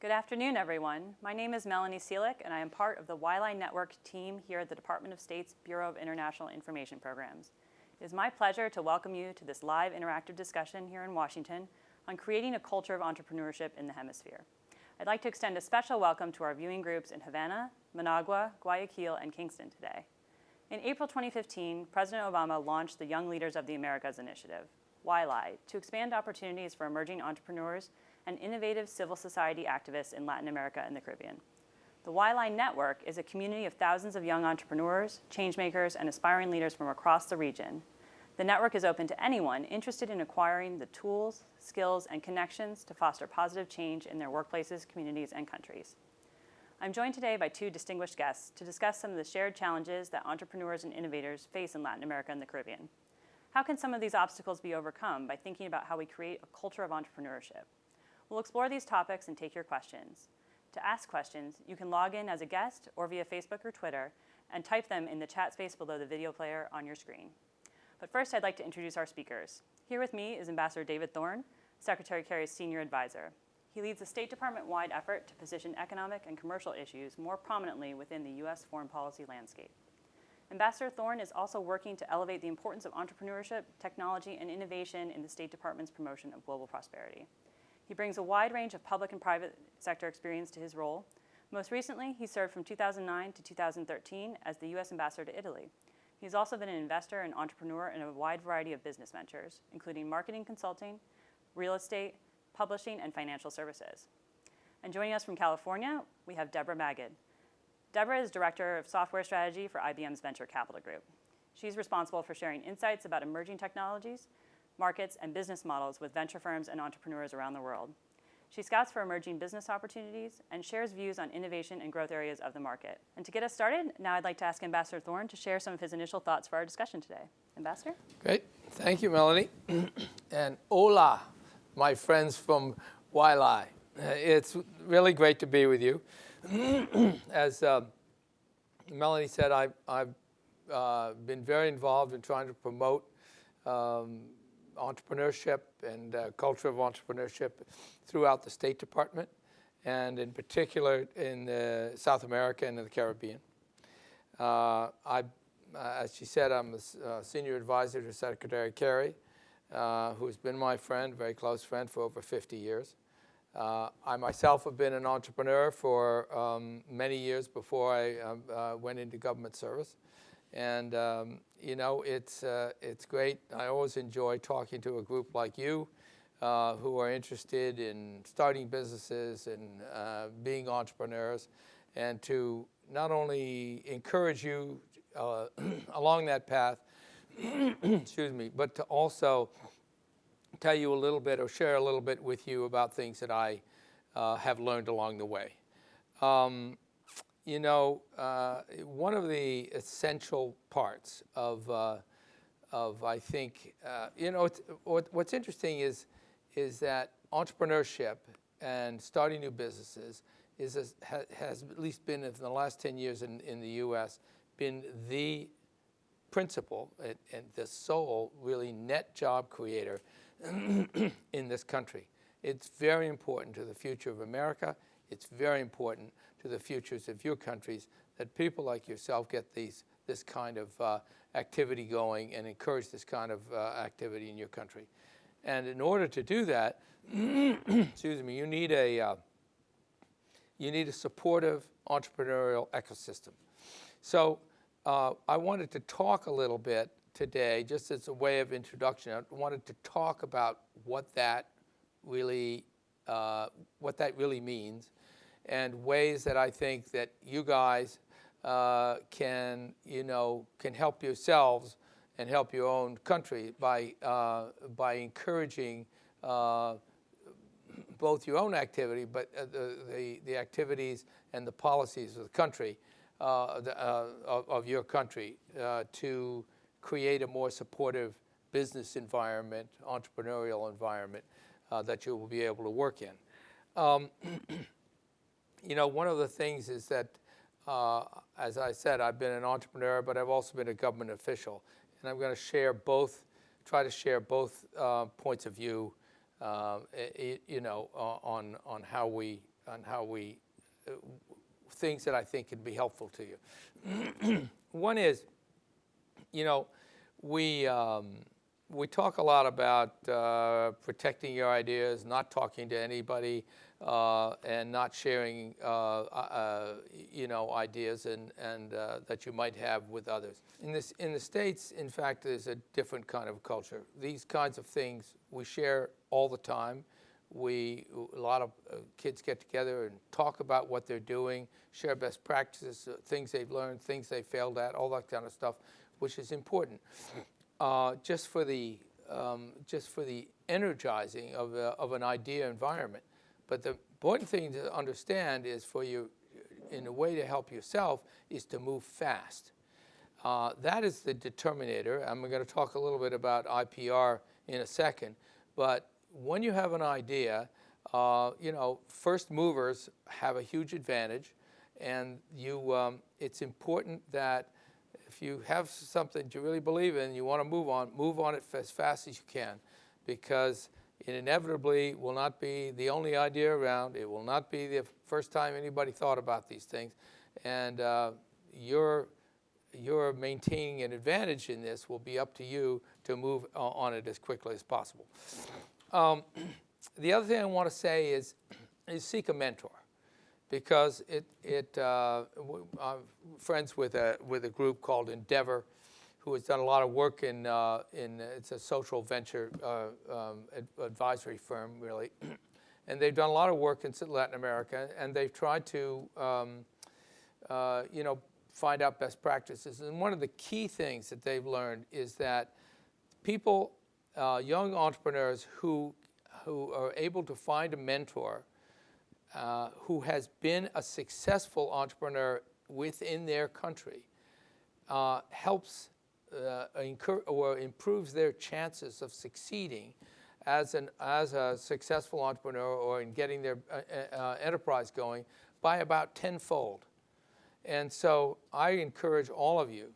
Good afternoon, everyone. My name is Melanie Seelick, and I am part of the YLI Network team here at the Department of State's Bureau of International Information Programs. It is my pleasure to welcome you to this live interactive discussion here in Washington on creating a culture of entrepreneurship in the hemisphere. I'd like to extend a special welcome to our viewing groups in Havana, Managua, Guayaquil, and Kingston today. In April 2015, President Obama launched the Young Leaders of the Americas initiative, YLI, to expand opportunities for emerging entrepreneurs and innovative civil society activists in Latin America and the Caribbean. The YLI Network is a community of thousands of young entrepreneurs, changemakers, and aspiring leaders from across the region. The network is open to anyone interested in acquiring the tools, skills, and connections to foster positive change in their workplaces, communities, and countries. I'm joined today by two distinguished guests to discuss some of the shared challenges that entrepreneurs and innovators face in Latin America and the Caribbean. How can some of these obstacles be overcome by thinking about how we create a culture of entrepreneurship? We'll explore these topics and take your questions. To ask questions, you can log in as a guest or via Facebook or Twitter and type them in the chat space below the video player on your screen. But first, I'd like to introduce our speakers. Here with me is Ambassador David Thorne, Secretary Kerry's senior advisor. He leads a State Department-wide effort to position economic and commercial issues more prominently within the U.S. foreign policy landscape. Ambassador Thorne is also working to elevate the importance of entrepreneurship, technology, and innovation in the State Department's promotion of global prosperity. He brings a wide range of public and private sector experience to his role. Most recently, he served from 2009 to 2013 as the U.S. Ambassador to Italy. He's also been an investor and entrepreneur in a wide variety of business ventures, including marketing consulting, real estate, publishing, and financial services. And joining us from California, we have Deborah Magid. Deborah is Director of Software Strategy for IBM's Venture Capital Group. She's responsible for sharing insights about emerging technologies markets, and business models with venture firms and entrepreneurs around the world. She scouts for emerging business opportunities and shares views on innovation and growth areas of the market. And to get us started, now I'd like to ask Ambassador Thorne to share some of his initial thoughts for our discussion today. Ambassador? Great. Thank you, Melanie. and hola, my friends from YLI. It's really great to be with you. As uh, Melanie said, I, have uh, been very involved in trying to promote um, entrepreneurship and uh, culture of entrepreneurship throughout the State Department, and in particular in uh, South America and in the Caribbean. Uh, I, uh, as she said, I'm a uh, senior advisor to Secretary Kerry, uh, who's been my friend, very close friend for over 50 years. I myself have been an entrepreneur for um, many years before I um, went into government service. And um, you know, it's, uh, it's great. I always enjoy talking to a group like you uh, who are interested in starting businesses and uh, being entrepreneurs and to not only encourage you uh, along that path, excuse me, but to also tell you a little bit or share a little bit with you about things that I uh, have learned along the way. Um, you know, uh, one of the essential parts of, uh, of I think, uh, you know, what, what's interesting is, is that entrepreneurship and starting new businesses is a, ha, has at least been in the last 10 years in, in the U.S. been the principal and, and the sole really net job creator in this country. It's very important to the future of America. It's very important to the futures of your countries, that people like yourself get these, this kind of uh, activity going and encourage this kind of uh, activity in your country. And in order to do that, excuse me, you need a, uh, you need a supportive entrepreneurial ecosystem. So uh, I wanted to talk a little bit today, just as a way of introduction, I wanted to talk about what that really, uh, what that really means and ways that I think that you guys uh, can, you know, can help yourselves and help your own country by, uh, by encouraging uh, both your own activity, but uh, the, the, the, activities and the policies of the country, uh, the, uh, of, of, your country, to create a more supportive business environment, entrepreneurial environment that you will be able to work in. Um, you know, one of the things is that, uh, as I said, I've been an entrepreneur, but I've also been a government official. And I'm going to share both, try to share both uh, points of view, uh, it, you know, on, on how we on how we, uh, things that I think can be helpful to you. One is, you know, we, um, we talk a lot about uh, protecting your ideas, not talking to anybody, uh, and not sharing, uh, uh, you know, ideas and, and uh, that you might have with others. In, this, in the States, in fact, there's a different kind of culture. These kinds of things we share all the time. We, a lot of uh, kids get together and talk about what they're doing, share best practices, uh, things they've learned, things they failed at, all that kind of stuff, which is important. Uh, just for the, um, just for the energizing of, a, of an idea environment. But the important thing to understand is for you, in a way to help yourself, is to move fast. Uh, that is the determinator. I'm going to talk a little bit about IPR in a second. But when you have an idea, uh, you know, first movers have a huge advantage. And you, um, it's important that if you have something you really believe in, you want to move on, move on it as fast as you can. Because it inevitably will not be the only idea around. It will not be the first time anybody thought about these things. And uh, your, your maintaining an advantage in this will be up to you to move on it as quickly as possible. Um, the other thing I want to say is, is seek a mentor because it, it uh, I'm friends with a, with a group called Endeavor who has done a lot of work in, uh, in it's a social venture uh, um, ad advisory firm, really. and they've done a lot of work in Latin America, and they've tried to, um, uh, you know, find out best practices. And one of the key things that they've learned is that people, uh, young entrepreneurs who, who are able to find a mentor uh, who has been a successful entrepreneur within their country uh, helps uh, or improves their chances of succeeding as, an, as a successful entrepreneur or in getting their uh, uh, enterprise going by about tenfold. And so I encourage all of you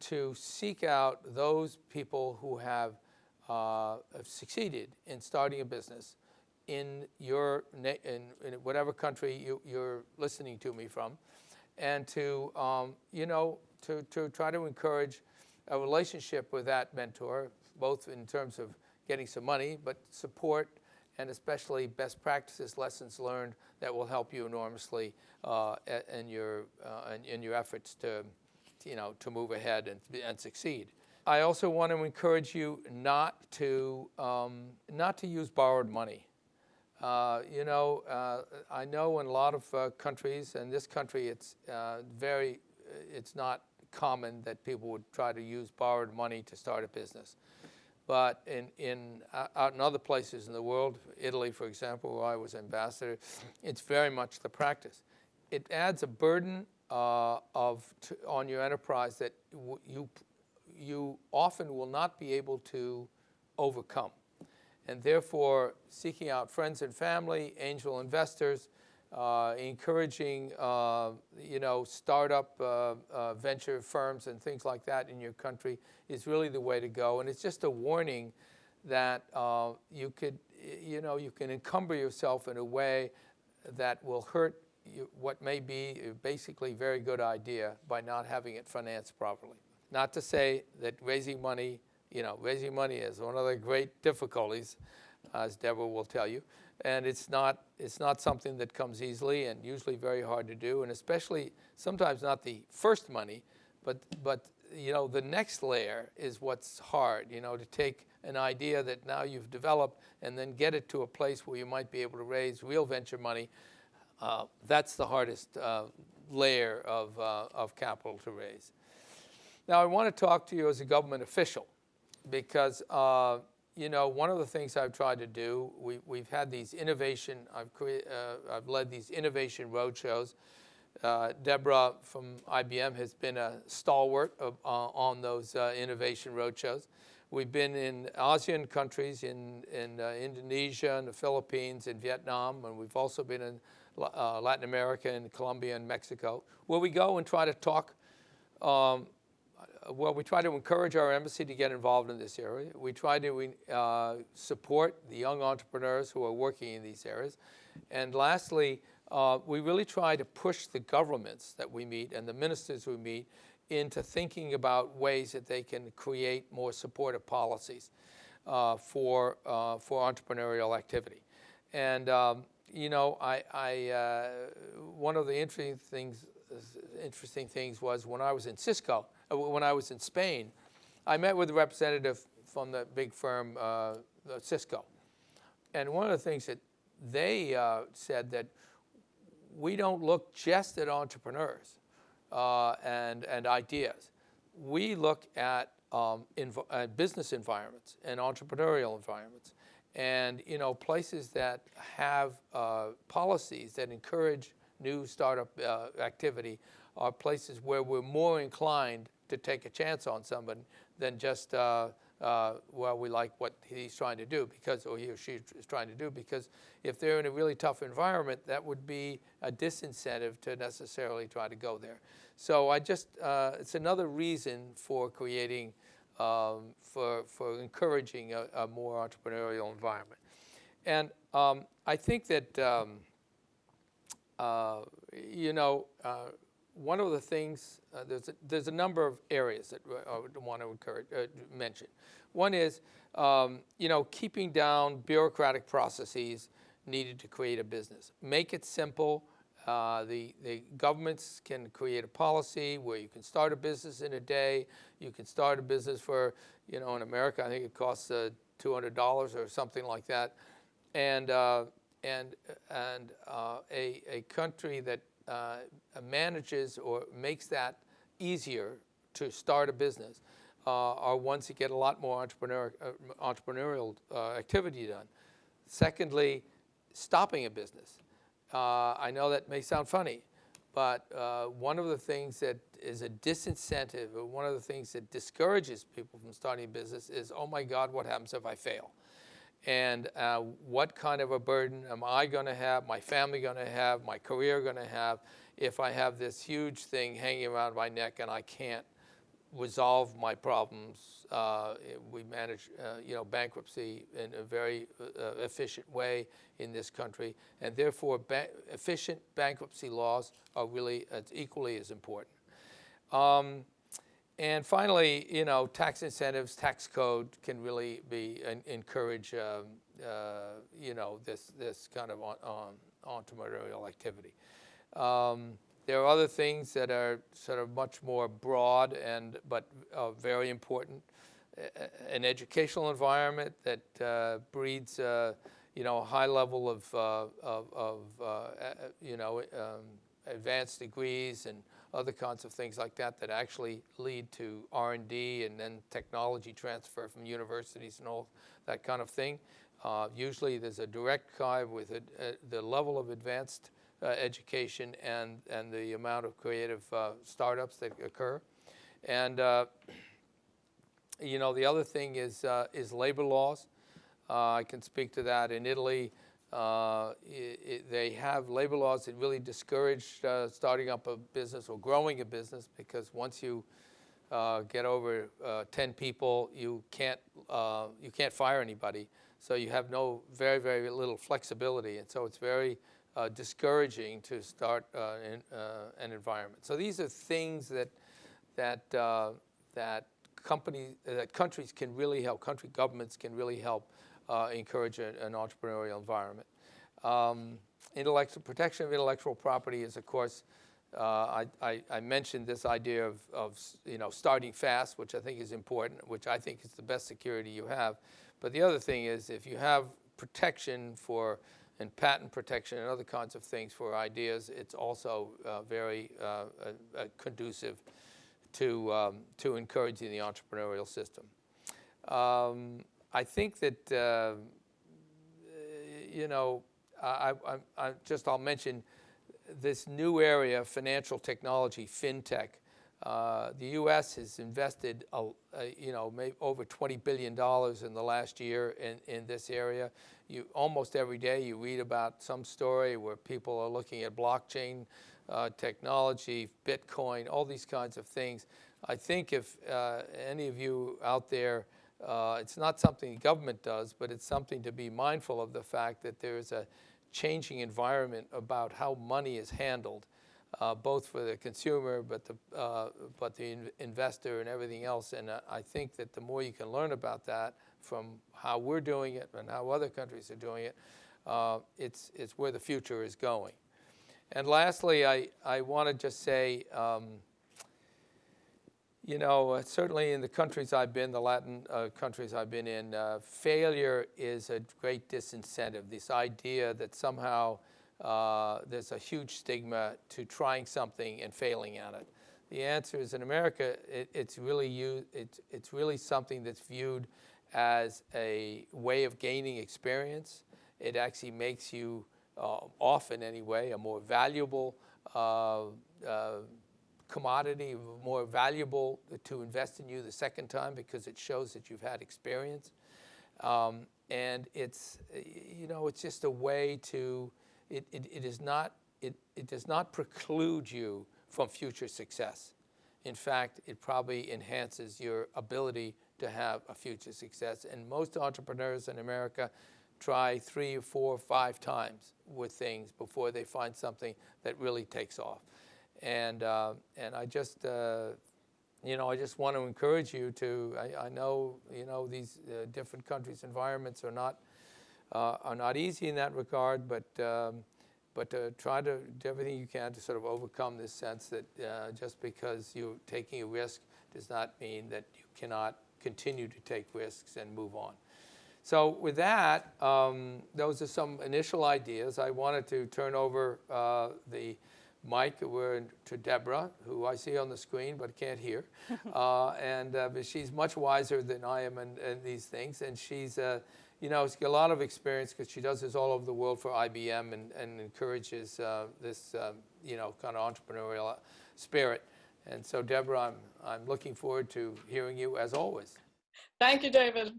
to seek out those people who have, have succeeded in starting a business in your in, in whatever country you, you're listening to me from, and to um, you know to, to try to encourage a relationship with that mentor, both in terms of getting some money, but support and especially best practices, lessons learned that will help you enormously uh, in, your, uh, in, in, your efforts to, you know, to move ahead and, and succeed. I also want to encourage you not to, um, not to use borrowed money. Uh, you know, uh, I know in a lot of uh, countries, and this country, it's uh, very, it's not common that people would try to use borrowed money to start a business. But in, in, uh, out in other places in the world, Italy, for example, where I was ambassador, it's very much the practice. It adds a burden uh, of on your enterprise that you, you often will not be able to overcome. And therefore, seeking out friends and family, angel investors, uh, encouraging, uh, you know, startup uh, uh, venture firms and things like that in your country is really the way to go. And it's just a warning that uh, you could, you know, you can encumber yourself in a way that will hurt you, what may be a basically very good idea by not having it financed properly. Not to say that raising money, you know, raising money is one of the great difficulties, as Deborah will tell you and it's not, it's not something that comes easily and usually very hard to do, and especially sometimes not the first money, but, but you know, the next layer is what's hard, you know, to take an idea that now you've developed and then get it to a place where you might be able to raise real venture money. Uh, that's the hardest uh, layer of, uh, of capital to raise. Now, I want to talk to you as a government official because uh, you know, one of the things I've tried to do, we, we've had these innovation, I've, uh, I've led these innovation roadshows. Uh, Deborah from IBM has been a stalwart of, uh, on those uh, innovation roadshows. We've been in ASEAN countries, in, in uh, Indonesia, and the Philippines, and Vietnam, and we've also been in Latin America, and Colombia, and Mexico, where we go and try to talk um, well, we try to encourage our embassy to get involved in this area. We try to uh, support the young entrepreneurs who are working in these areas. And lastly, uh, we really try to push the governments that we meet and the ministers we meet into thinking about ways that they can create more supportive policies uh, for, uh, for entrepreneurial activity. And, um, you know, I, I uh, one of the interesting things, interesting things was when I was in Cisco, uh, when I was in Spain, I met with a representative from the big firm uh, Cisco. And one of the things that they uh, said that we don't look just at entrepreneurs uh, and, and ideas. We look at um, uh, business environments and entrepreneurial environments and you know places that have uh, policies that encourage new startup uh, activity are places where we're more inclined to take a chance on somebody than just uh, uh, well, we like what he's trying to do because, or he or she is trying to do because if they're in a really tough environment, that would be a disincentive to necessarily try to go there. So I just, uh, it's another reason for creating, um, for, for encouraging a, a, more entrepreneurial environment. And um, I think that, um, uh, you know, uh, one of the things, uh, there's, a, there's a number of areas that I would want to encourage, uh, mention. One is, um, you know, keeping down bureaucratic processes needed to create a business. Make it simple. Uh, the, the governments can create a policy where you can start a business in a day. You can start a business for, you know, in America, I think it costs uh, $200 or something like that. And, uh, and, and uh, a, a country that uh, manages or makes that easier to start a business uh, are ones that get a lot more entrepreneur, uh, entrepreneurial uh, activity done. Secondly, stopping a business. Uh, I know that may sound funny, but one of the things that is a disincentive, or one of the things that discourages people from starting a business is, oh my God, what happens if I fail? And uh, what kind of a burden am I going to have, my family going to have, my career going to have if I have this huge thing hanging around my neck and I can't resolve my problems. Uh, we manage, uh, you know, bankruptcy in a very uh, efficient way in this country, and therefore ba efficient bankruptcy laws are really equally as important. Um, and finally, you know, tax incentives, tax code can really be encourage, um, uh, you know, this this kind of on, on entrepreneurial activity. Um, there are other things that are sort of much more broad and but uh, very important. An educational environment that uh, breeds, uh, you know, a high level of, uh, of, of uh, you know, um, advanced degrees and other kinds of things like that that actually lead to R&D and then technology transfer from universities and all that kind of thing. Uh, usually there's a direct tie with a, a, the level of advanced uh, education and, and the amount of creative uh, startups that occur. And uh, you know, the other thing is, uh, is labor laws. Uh, I can speak to that in Italy. Uh, it, it, they have labor laws that really discourage uh, starting up a business or growing a business because once you uh, get over uh, 10 people, you can't, uh, you can't fire anybody. So you have no, very, very little flexibility. And so it's very discouraging to start in, an environment. So these are things that, that, that, companies, that countries can really help, country governments can really help uh, encourage a, an entrepreneurial environment. Um, intellectual protection of intellectual property is, of course, uh, I, I, I, mentioned this idea of, of, you know, starting fast, which I think is important, which I think is the best security you have. But the other thing is if you have protection for and patent protection and other kinds of things for ideas, it's also uh, very uh, conducive to, um, to encouraging the entrepreneurial system. Um, I think that, uh, you know, I, I, I, just I'll mention this new area of financial technology, fintech. Uh, the U.S. has invested, a, a, you know, over $20 billion in the last year in, in this area. You, almost every day you read about some story where people are looking at blockchain uh, technology, Bitcoin, all these kinds of things. I think if uh, any of you out there uh, it's not something the government does, but it's something to be mindful of the fact that there is a changing environment about how money is handled, uh, both for the consumer, but the, uh, but the in- investor and everything else. And uh, I think that the more you can learn about that from how we're doing it and how other countries are doing it, uh, it's, it's where the future is going. And lastly, I, I want to just say, um, you know, uh, certainly in the countries I've been, the Latin uh, countries I've been in, uh, failure is a great disincentive. This idea that somehow uh, there's a huge stigma to trying something and failing at it. The answer is in America, it, it's, really you, it's, it's really something that's viewed as a way of gaining experience. It actually makes you, uh, often anyway, a more valuable commodity, more valuable to invest in you the second time because it shows that you've had experience. Um, and it's, you know, it's just a way to, it, it, it is not, it, it does not preclude you from future success. In fact, it probably enhances your ability to have a future success. And most entrepreneurs in America try three or four or five times with things before they find something that really takes off. And, uh, and I just, uh, you know, I just want to encourage you to, I, I know, you know, these uh, different countries' environments are not, uh, are not easy in that regard, but, um, but try to do everything you can to sort of overcome this sense that uh, just because you're taking a risk does not mean that you cannot continue to take risks and move on. So with that, um, those are some initial ideas. I wanted to turn over uh, the Mike, we're to Deborah, who I see on the screen but can't hear. uh, and uh, but she's much wiser than I am in, in these things. And she's, uh, you know, she's got a lot of experience because she does this all over the world for IBM and, and encourages uh, this, um, you know, kind of entrepreneurial spirit. And so, Deborah, I'm, I'm looking forward to hearing you as always. Thank you, David.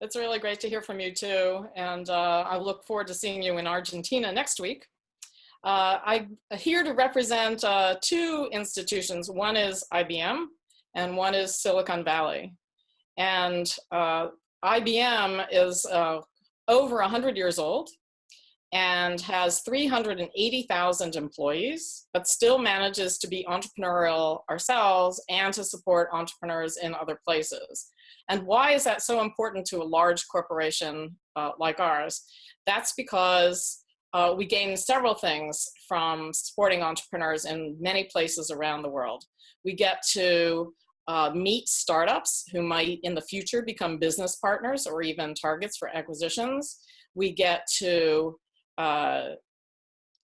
It's really great to hear from you too. And uh, I look forward to seeing you in Argentina next week. Uh, I'm here to represent uh, two institutions. One is IBM and one is Silicon Valley. And uh, IBM is uh, over 100 years old and has 380,000 employees, but still manages to be entrepreneurial ourselves and to support entrepreneurs in other places. And why is that so important to a large corporation uh, like ours? That's because uh, we gain several things from supporting entrepreneurs in many places around the world. We get to uh, meet startups who might in the future become business partners or even targets for acquisitions. We get to uh,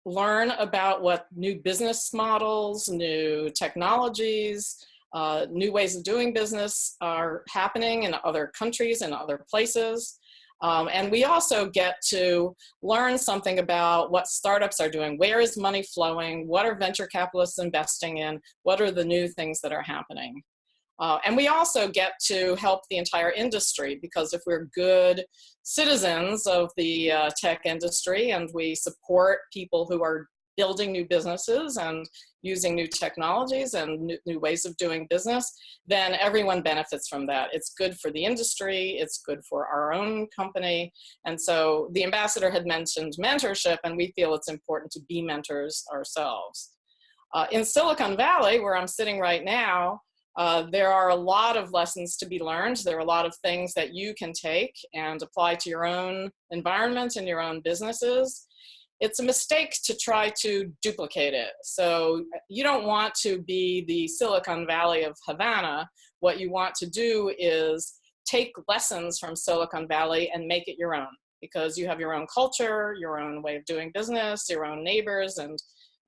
learn about what new business models, new technologies, uh, new ways of doing business are happening in other countries and other places. Um, and we also get to learn something about what startups are doing. Where is money flowing? What are venture capitalists investing in? What are the new things that are happening? Uh, and we also get to help the entire industry because if we're good citizens of the uh, tech industry and we support people who are building new businesses and using new technologies and new, new, ways of doing business, then everyone benefits from that. It's good for the industry, it's good for our own company. And so the ambassador had mentioned mentorship, and we feel it's important to be mentors ourselves. Uh, in Silicon Valley, where I'm sitting right now, uh, there are a lot of lessons to be learned. There are a lot of things that you can take and apply to your own environment and your own businesses it's a mistake to try to duplicate it. So you don't want to be the Silicon Valley of Havana. What you want to do is take lessons from Silicon Valley and make it your own because you have your own culture, your own way of doing business, your own neighbors, and,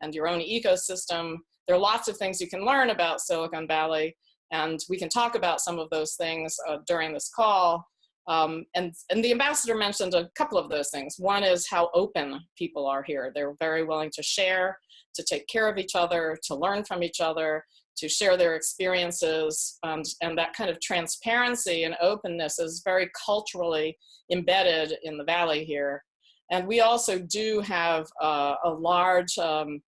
and your own ecosystem. There are lots of things you can learn about Silicon Valley, and we can talk about some of those things uh, during this call. Um, and, and the ambassador mentioned a couple of those things. One is how open people are here. They're very willing to share, to take care of each other, to learn from each other, to share their experiences. And, and that kind of transparency and openness is very culturally embedded in the Valley here. And we also do have uh, a large um,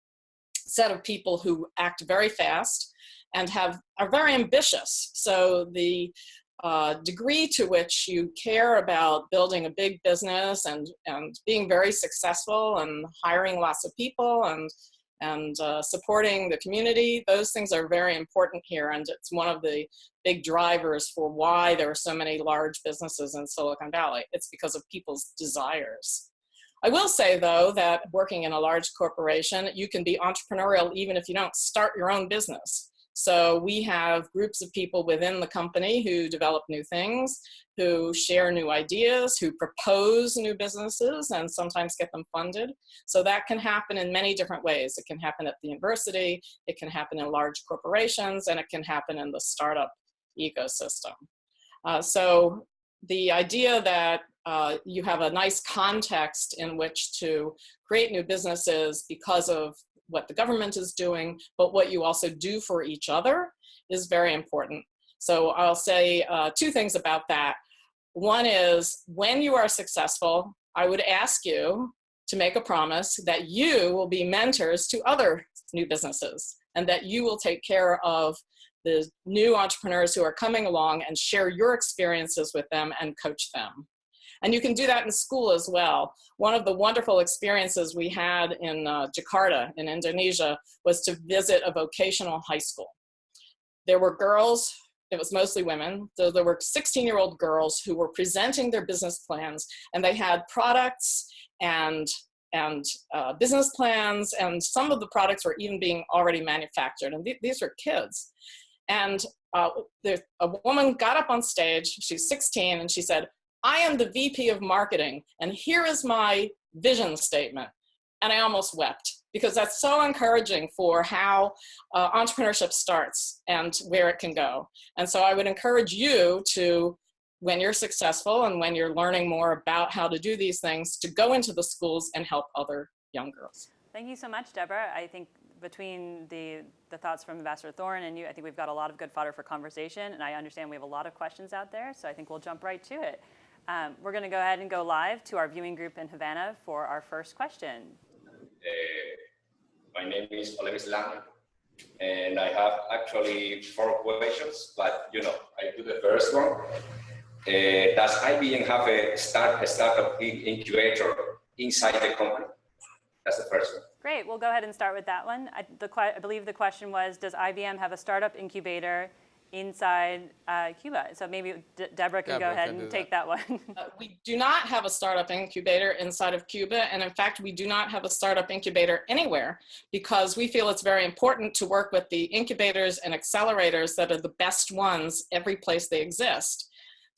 set of people who act very fast and have are very ambitious. So the uh, degree to which you care about building a big business and, and being very successful and hiring lots of people and, and uh, supporting the community, those things are very important here. And it's one of the big drivers for why there are so many large businesses in Silicon Valley. It's because of people's desires. I will say though that working in a large corporation, you can be entrepreneurial even if you don't start your own business. So we have groups of people within the company who develop new things, who share new ideas, who propose new businesses and sometimes get them funded. So that can happen in many different ways. It can happen at the university, it can happen in large corporations, and it can happen in the startup ecosystem. Uh, so the idea that uh, you have a nice context in which to create new businesses because of what the government is doing, but what you also do for each other is very important. So I'll say uh, two things about that. One is when you are successful, I would ask you to make a promise that you will be mentors to other new businesses and that you will take care of the new entrepreneurs who are coming along and share your experiences with them and coach them. And you can do that in school as well. One of the wonderful experiences we had in uh, Jakarta in Indonesia was to visit a vocational high school. There were girls, it was mostly women, so there were 16 year old girls who were presenting their business plans and they had products and and uh, business plans and some of the products were even being already manufactured and th these were kids and uh, a woman got up on stage she's 16 and she said I am the VP of marketing and here is my vision statement. And I almost wept because that's so encouraging for how uh, entrepreneurship starts and where it can go. And so I would encourage you to, when you're successful and when you're learning more about how to do these things, to go into the schools and help other young girls. Thank you so much, Deborah. I think between the, the thoughts from Ambassador Thorne and you, I think we've got a lot of good fodder for conversation, and I understand we have a lot of questions out there, so I think we'll jump right to it. Um, we're going to go ahead and go live to our viewing group in Havana for our first question. Uh, my name is Oleg Islam, and I have actually four questions, but you know, I do the first one. Uh, does IBM have a, start, a startup incubator inside the company? That's the first one. Great, we'll go ahead and start with that one. I, the, I believe the question was, does IBM have a startup incubator inside uh, Cuba. So maybe De Deborah can Deborah go ahead can and take that, that one. uh, we do not have a startup incubator inside of Cuba. And in fact, we do not have a startup incubator anywhere because we feel it's very important to work with the incubators and accelerators that are the best ones every place they exist.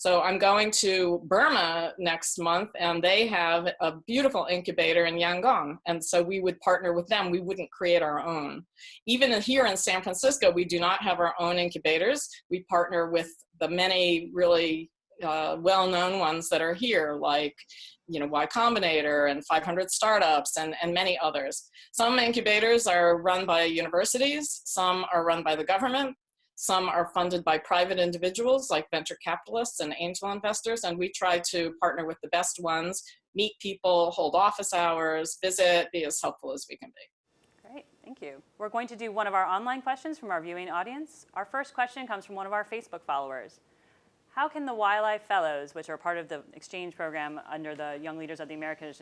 So I'm going to Burma next month and they have a beautiful incubator in Yangon. And so we would partner with them. We wouldn't create our own. Even here in San Francisco, we do not have our own incubators. We partner with the many really uh, well-known ones that are here, like you know, Y Combinator and 500 Startups and, and many others. Some incubators are run by universities, some are run by the government, some are funded by private individuals like venture capitalists and angel investors, and we try to partner with the best ones, meet people, hold office hours, visit, be as helpful as we can be. Great, thank you. We're going to do one of our online questions from our viewing audience. Our first question comes from one of our Facebook followers. How can the YLI Fellows, which are part of the exchange program under the Young Leaders of the American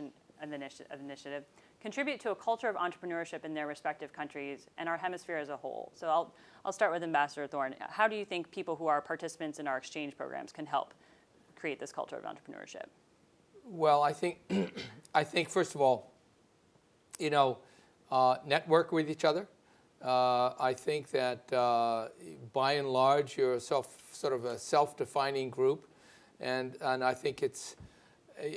Initiative, contribute to a culture of entrepreneurship in their respective countries and our hemisphere as a whole. So I'll, I'll start with Ambassador Thorne. How do you think people who are participants in our exchange programs can help create this culture of entrepreneurship? Well, I think, I think first of all, you know, uh, network with each other. Uh, I think that uh, by and large, you're a self, sort of a self-defining group. And, and I think it's,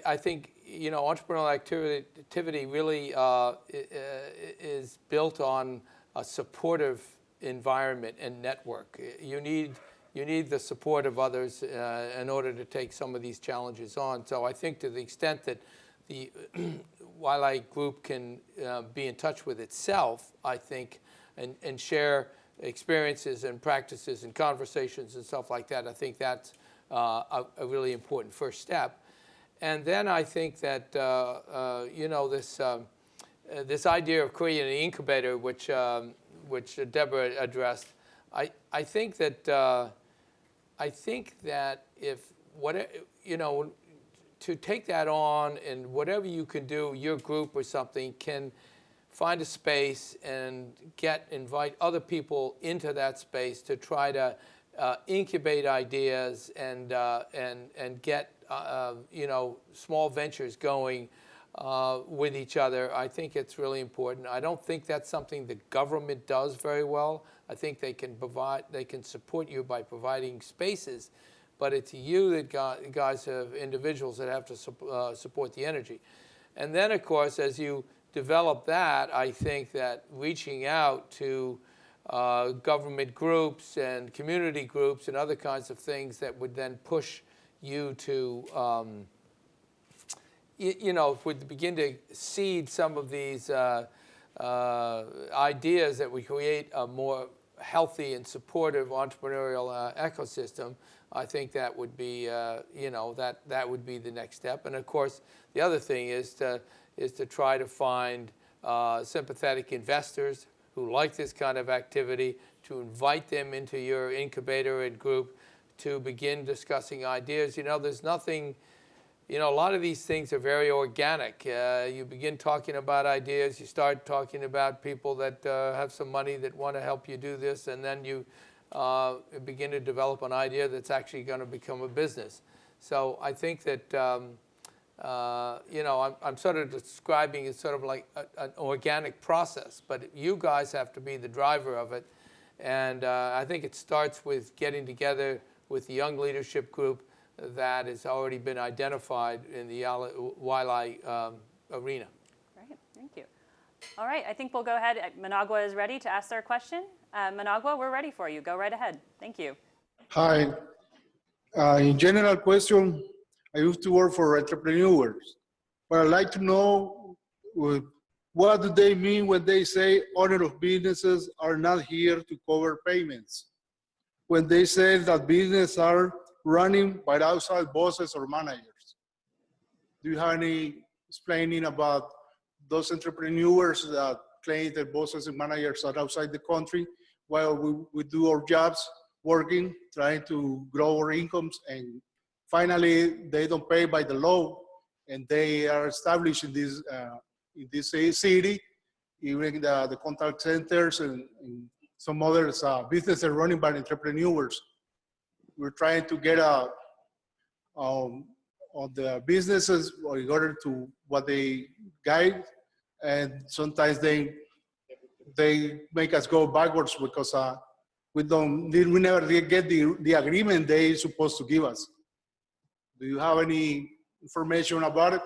I think you know, entrepreneurial activity really uh, is built on a supportive environment and network. You need, you need the support of others uh, in order to take some of these challenges on. So I think to the extent that the YLI group can uh, be in touch with itself, I think, and, and share experiences and practices and conversations and stuff like that, I think that's uh, a, a really important first step. And then I think that, uh, uh, you know, this, um, uh, this idea of creating an incubator, which, um, which Deborah addressed, I, I think that, I think that if, what, you know, to take that on and whatever you can do, your group or something can find a space and get, invite other people into that space to try to uh, incubate ideas and, uh, and, and get, uh, you know, small ventures going uh, with each other. I think it's really important. I don't think that's something the government does very well. I think they can provide, they can support you by providing spaces, but it's you that got, guys have individuals that have to sup- uh, support the energy. And then, of course, as you develop that, I think that reaching out to uh, government groups and community groups and other kinds of things that would then push you to, um, y- you know, would begin to seed some of these uh, uh, ideas that would create a more healthy and supportive entrepreneurial uh, ecosystem, I think that would be, uh, you know, that, that would be the next step. And of course, the other thing is to, is to try to find uh, sympathetic investors who like this kind of activity, to invite them into your incubator and group to begin discussing ideas. You know, there's nothing, you know, a lot of these things are very organic. Uh, you begin talking about ideas, you start talking about people that uh, have some money that want to help you do this, and then you uh, begin to develop an idea that's actually going to become a business. So I think that, um, uh, you know, I'm, I'm sort of describing it sort of like a, an organic process, but you guys have to be the driver of it. And uh, I think it starts with getting together with the young leadership group that has already been identified in the YLAI um, arena. Great, thank you. All right, I think we'll go ahead. Managua is ready to ask their question. Uh, Managua, we're ready for you. Go right ahead. Thank you. Hi. Uh, in general question, I used to work for entrepreneurs, but I'd like to know uh, what do they mean when they say owner of businesses are not here to cover payments? When they say that businesses are running by outside bosses or managers? Do you have any explaining about those entrepreneurs that claim that bosses and managers are outside the country while we, we do our jobs working, trying to grow our incomes and finally they don't pay by the law and they are established in this uh, in this city even the, the contact centers and, and some other uh, businesses running by entrepreneurs we're trying to get a um, on the businesses in order to what they guide and sometimes they they make us go backwards because uh, we don't we never get the, the agreement they supposed to give us do you have any information about it?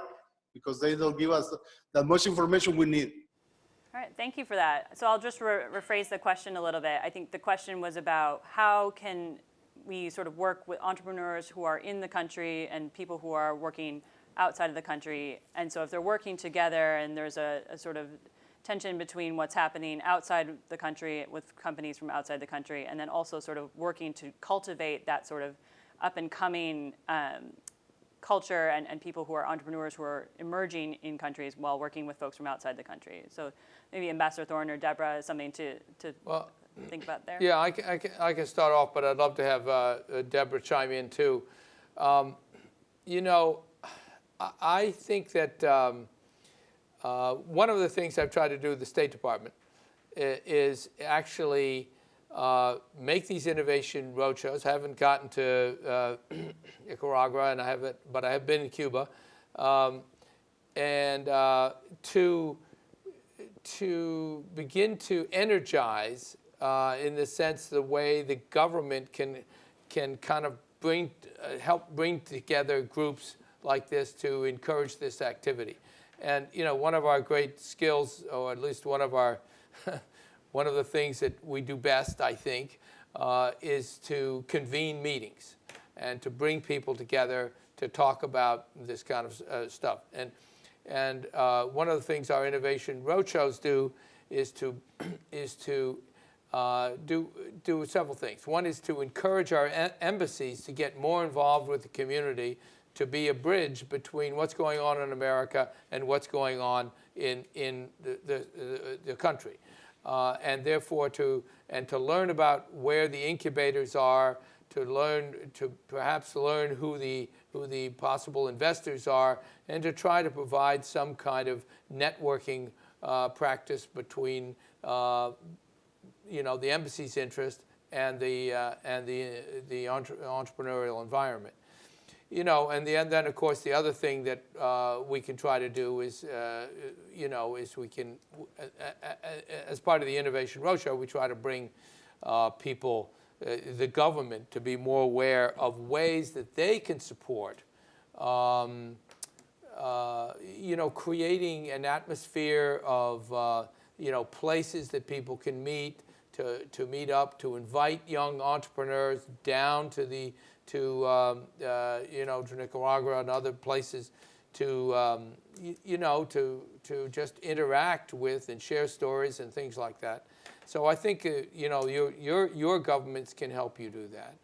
Because they don't give us that much information we need. All right, thank you for that. So I'll just re rephrase the question a little bit. I think the question was about how can we sort of work with entrepreneurs who are in the country and people who are working outside of the country. And so if they're working together and there's a, a sort of tension between what's happening outside the country with companies from outside the country and then also sort of working to cultivate that sort of up and coming um, culture and, and people who are entrepreneurs who are emerging in countries while working with folks from outside the country. So maybe Ambassador Thorne or Deborah, something to, to well, think about there? Yeah, I can, I, can, I can start off, but I'd love to have uh, uh, Deborah chime in too. Um, you know, I think that um, uh, one of the things I've tried to do with the State Department is actually uh, make these innovation roadshows. I haven't gotten to uh, Nicaragua, and I haven't, but I have been in Cuba, um, and uh, to to begin to energize, in the sense the way the government can can kind of bring help bring together groups like this to encourage this activity. And you know, one of our great skills, or at least one of our one of the things that we do best, I think, uh, is to convene meetings and to bring people together to talk about this kind of uh, stuff. And, and uh, one of the things our innovation roadshows do is to, is to uh, do, do several things. One is to encourage our embassies to get more involved with the community to be a bridge between what's going on in America and what's going on in, in the, the, the, the country uh, and therefore to and to learn about where the incubators are, to learn, to perhaps learn who the, who the possible investors are, and to try to provide some kind of networking uh, practice between, uh, you know, the embassy's interest and the, uh, and the, the entre entrepreneurial environment. You know, and, the, and then of course the other thing that uh, we can try to do is, uh, you know, is we can, as part of the Innovation Roadshow, we try to bring uh, people, uh, the government, to be more aware of ways that they can support, um, uh, you know, creating an atmosphere of, uh, you know, places that people can meet, to, to meet up, to invite young entrepreneurs down to the to um, uh, you know to Nicaragua and other places to um, you, you, know to to just interact with and share stories and things like that. So I think uh, you know your your your governments can help you do that,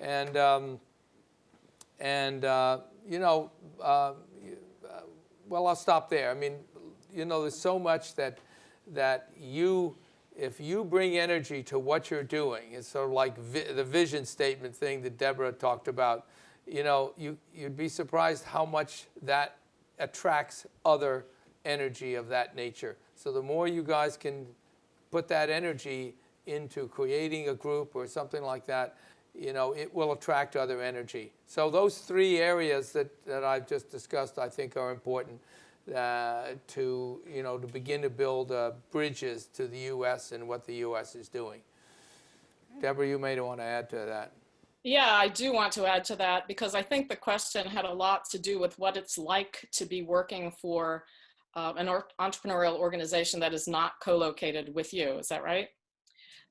and um, and uh, you know uh, well I'll stop there. I mean you know there's so much that that you if you bring energy to what you're doing, it's sort of like vi the vision statement thing that Deborah talked about, you know, you, you'd be surprised how much that attracts other energy of that nature. So the more you guys can put that energy into creating a group or something like that, you know, it will attract other energy. So those three areas that, that I've just discussed, I think are important uh, to, you know, to begin to build uh, bridges to the U.S. and what the U.S. is doing. Deborah, you may want to add to that. Yeah, I do want to add to that because I think the question had a lot to do with what it's like to be working for uh, an entrepreneurial organization that is not co-located with you. Is that right?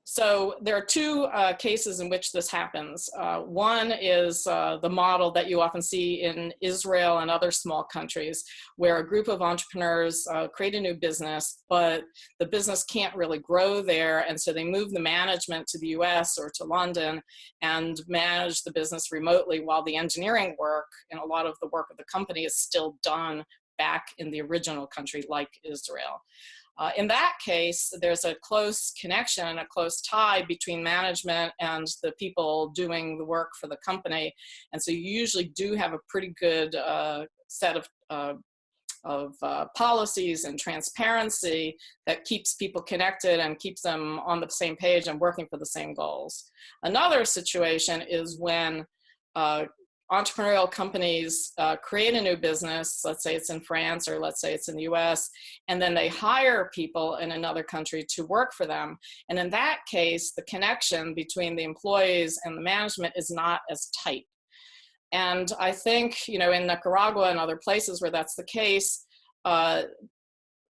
So there are two uh, cases in which this happens. Uh, one is uh, the model that you often see in Israel and other small countries where a group of entrepreneurs uh, create a new business, but the business can't really grow there. And so they move the management to the US or to London and manage the business remotely while the engineering work and a lot of the work of the company is still done back in the original country like Israel. Uh, in that case, there's a close connection, and a close tie between management and the people doing the work for the company. And so you usually do have a pretty good uh, set of, uh, of uh, policies and transparency that keeps people connected and keeps them on the same page and working for the same goals. Another situation is when uh, entrepreneurial companies uh, create a new business, let's say it's in France or let's say it's in the US, and then they hire people in another country to work for them. And in that case, the connection between the employees and the management is not as tight. And I think, you know, in Nicaragua and other places where that's the case, uh,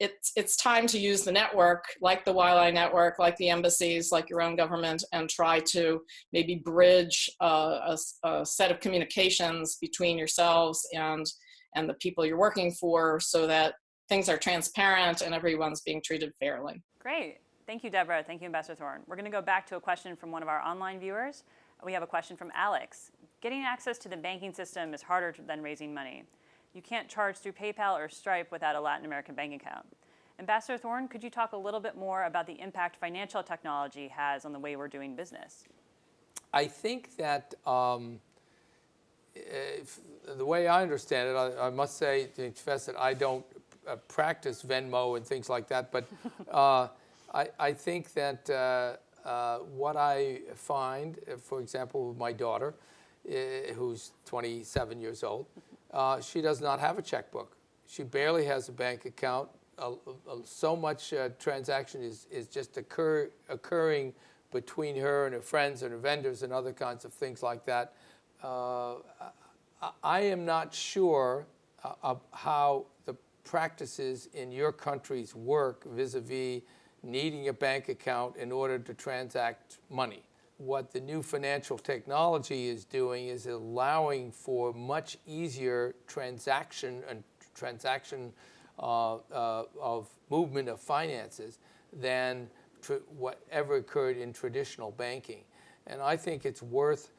it's, it's time to use the network, like the YLAI network, like the embassies, like your own government, and try to maybe bridge a, a, set of communications between yourselves and, and the people you're working for so that things are transparent and everyone's being treated fairly. Great. Thank you, Deborah. Thank you, Ambassador Thorne. We're going to go back to a question from one of our online viewers. We have a question from Alex. Getting access to the banking system is harder than raising money. You can't charge through PayPal or Stripe without a Latin American bank account. Ambassador Thorne, could you talk a little bit more about the impact financial technology has on the way we're doing business? I think that um, if, the way I understand it, I, I must say, to confess that I don't uh, practice Venmo and things like that, but uh, I, I, think that uh, uh what I find, for example, with my daughter, uh, who's 27 years old, uh, she does not have a checkbook. She barely has a bank account. Uh, so much uh, transaction is, is just occur, occurring between her and her friends and her vendors and other kinds of things like that. Uh, I, I, am not sure uh, of how the practices in your countries work vis-a-vis -vis needing a bank account in order to transact money what the new financial technology is doing is allowing for much easier transaction and transaction uh, uh, of movement of finances than whatever occurred in traditional banking. And I think it's worth,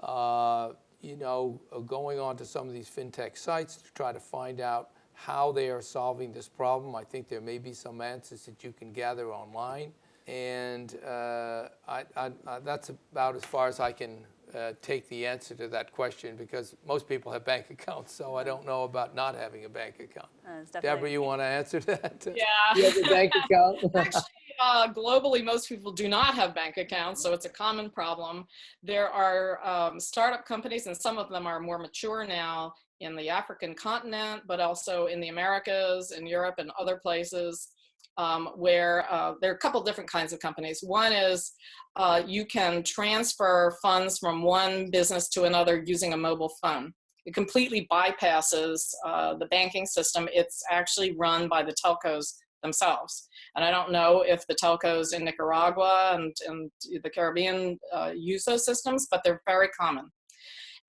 uh, you know, going on to some of these fintech sites to try to find out how they are solving this problem. I think there may be some answers that you can gather online and uh, I, I, I, that's about as far as I can uh, take the answer to that question because most people have bank accounts, so I don't know about not having a bank account. Uh, Deborah, you want to answer that? Yeah. You have a bank account? Actually, uh, globally, most people do not have bank accounts, so it's a common problem. There are um, startup companies, and some of them are more mature now in the African continent, but also in the Americas, in Europe, and other places. Um, where uh, there are a couple different kinds of companies. One is uh, you can transfer funds from one business to another using a mobile phone. It completely bypasses uh, the banking system. It's actually run by the telcos themselves. And I don't know if the telcos in Nicaragua and, and the Caribbean uh, use those systems, but they're very common.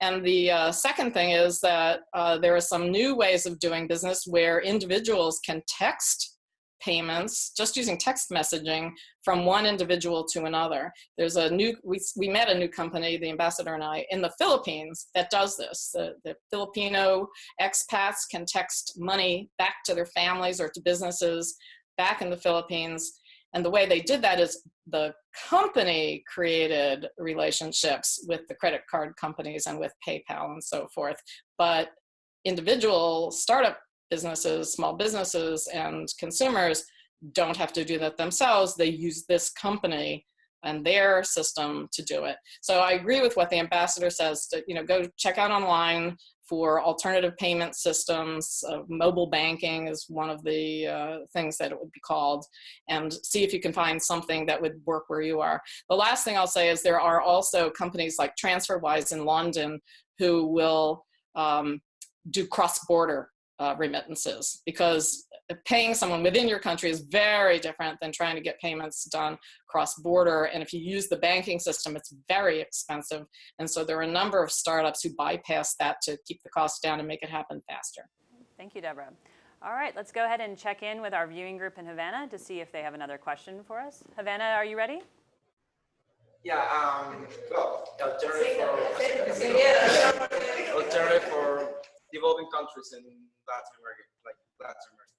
And the uh, second thing is that uh, there are some new ways of doing business where individuals can text payments just using text messaging from one individual to another. There's a new, we, we met a new company, the ambassador and I, in the Philippines that does this. The, the Filipino expats can text money back to their families or to businesses back in the Philippines. And the way they did that is the company created relationships with the credit card companies and with PayPal and so forth. But individual startup businesses, small businesses, and consumers don't have to do that themselves. They use this company and their system to do it. So I agree with what the ambassador says. To, you know, go check out online for alternative payment systems. Uh, mobile banking is one of the uh, things that it would be called, and see if you can find something that would work where you are. The last thing I'll say is there are also companies like TransferWise in London who will um, do cross-border uh, remittances because paying someone within your country is very different than trying to get payments done cross-border. And if you use the banking system, it's very expensive. And so there are a number of startups who bypass that to keep the cost down and make it happen faster. Thank you, Deborah. All right, let's go ahead and check in with our viewing group in Havana to see if they have another question for us. Havana, are you ready? Yeah, um, well, alternative for, alternative for developing countries in Latin America, like Latin America.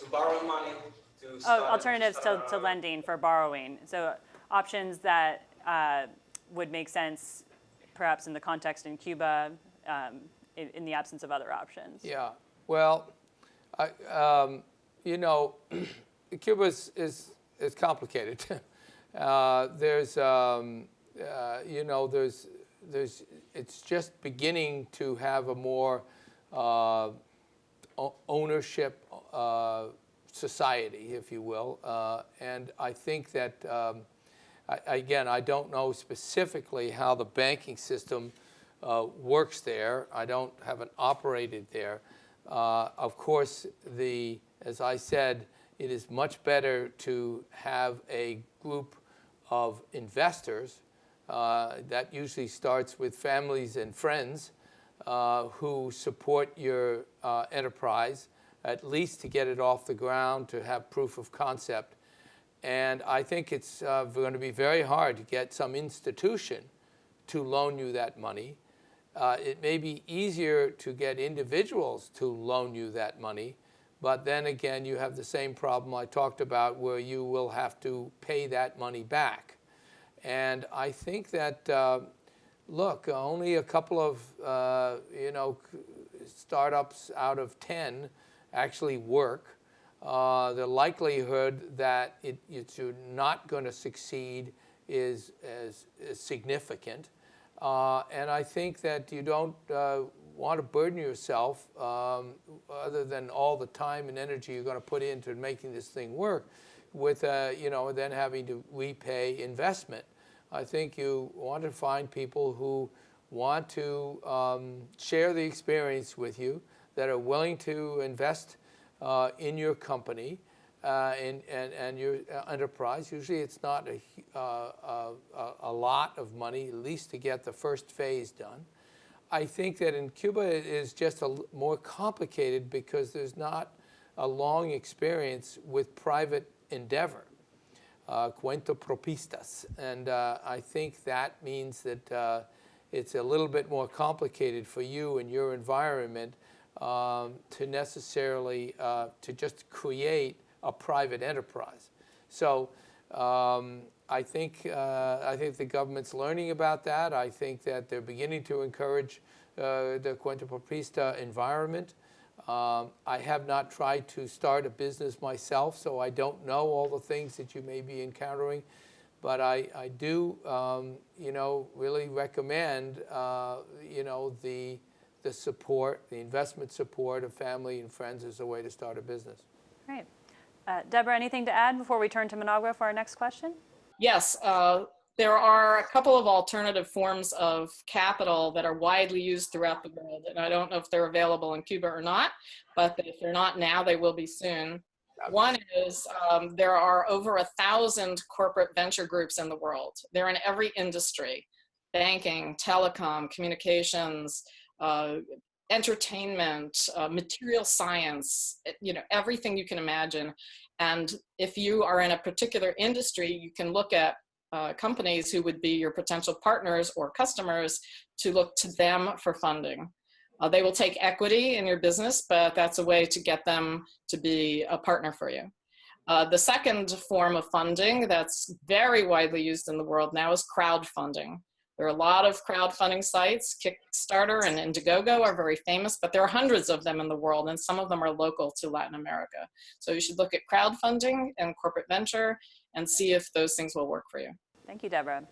To borrow money to Oh, alternatives to, start, to lending for borrowing. So options that uh, would make sense perhaps in the context in Cuba um, in, in the absence of other options. Yeah, well, I, um, you know, Cuba is, is, is complicated. uh, there's, um, uh, you know, there's, there's, it's just beginning to have a more uh, ownership uh, society, if you will. Uh, and I think that, um, I, again, I don't know specifically how the banking system uh, works there. I don't haven't operated there. Uh, of course, the as I said, it is much better to have a group of investors. Uh, that usually starts with families and friends uh, who support your uh, enterprise, at least to get it off the ground, to have proof of concept. And I think it's uh, going to be very hard to get some institution to loan you that money. Uh, it may be easier to get individuals to loan you that money, but then again, you have the same problem I talked about where you will have to pay that money back. And I think that, uh, look, only a couple of, uh, you know, startups out of 10 actually work. Uh, the likelihood that it, it's you're not going to succeed is, is, is significant. Uh, and I think that you don't uh, want to burden yourself, um, other than all the time and energy you're going to put into making this thing work, with uh, you know then having to repay investment. I think you want to find people who want to um, share the experience with you, that are willing to invest uh, in your company uh, and, and, and your uh, enterprise. Usually it's not a, uh, a, a lot of money, at least to get the first phase done. I think that in Cuba it is just a more complicated because there's not a long experience with private endeavor uh, cuentapropistas. And uh, I think that means that uh, it's a little bit more complicated for you and your environment um, to necessarily, uh, to just create a private enterprise. So Um, I think uh, I think the government's learning about that. I think that they're beginning to encourage uh, the cuentapropistas environment. Um, I have not tried to start a business myself, so I don't know all the things that you may be encountering. But I, I do, um, you know, really recommend, uh, you know, the, the support, the investment support of family and friends as a way to start a business. Great. Uh, Deborah, anything to add before we turn to Managua for our next question? Yes, uh, there are a couple of alternative forms of capital that are widely used throughout the world. And I don't know if they're available in Cuba or not, but if they're not now, they will be soon. One is um, there are over a thousand corporate venture groups in the world. They're in every industry, banking, telecom, communications, uh, entertainment, uh, material science, you know, everything you can imagine. And if you are in a particular industry, you can look at uh, companies who would be your potential partners or customers to look to them for funding. Uh, they will take equity in your business, but that's a way to get them to be a partner for you. Uh, the second form of funding that's very widely used in the world now is crowdfunding. There are a lot of crowdfunding sites. Kickstarter and Indiegogo are very famous, but there are hundreds of them in the world, and some of them are local to Latin America. So you should look at crowdfunding and corporate venture and see if those things will work for you. Thank you, Deborah.